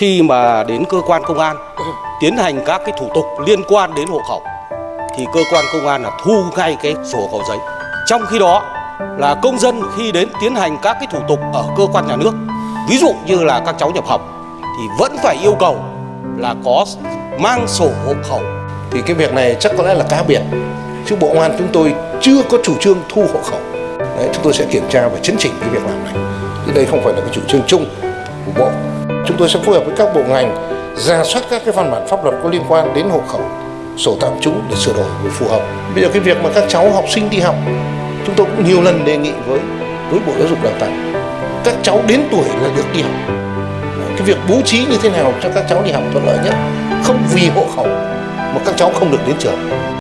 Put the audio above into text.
khi mà đến cơ quan công an tiến hành các cái thủ tục liên quan đến hộ khẩu thì cơ quan công an là thu ngay cái sổ hộ khẩu giấy. Trong khi đó là công dân khi đến tiến hành các cái thủ tục ở cơ quan nhà nước, ví dụ như là các cháu nhập học thì vẫn phải yêu cầu là có mang sổ hộ khẩu. Thì cái việc này chắc có lẽ là cá biệt. Chứ Bộ Công an chúng tôi chưa có chủ trương thu hộ khẩu. Đấy, chúng tôi sẽ kiểm tra và chấn chỉnh cái việc làm này. Chứ đây không phải là cái chủ trương chung của Bộ. Chúng tôi sẽ phối hợp với các bộ ngành ra soát các cái văn bản pháp luật có liên quan đến hộ khẩu, sổ tạm trú để sửa đổi để phù hợp. Bây giờ cái việc mà các cháu học sinh đi học, chúng tôi cũng nhiều lần đề nghị với với Bộ Giáo dục Đào tạo các cháu đến tuổi là được đi học. Cái việc bố trí như thế nào cho các cháu đi học thuận lợi nhất, không vì hộ khẩu mà các cháu không được đến trường.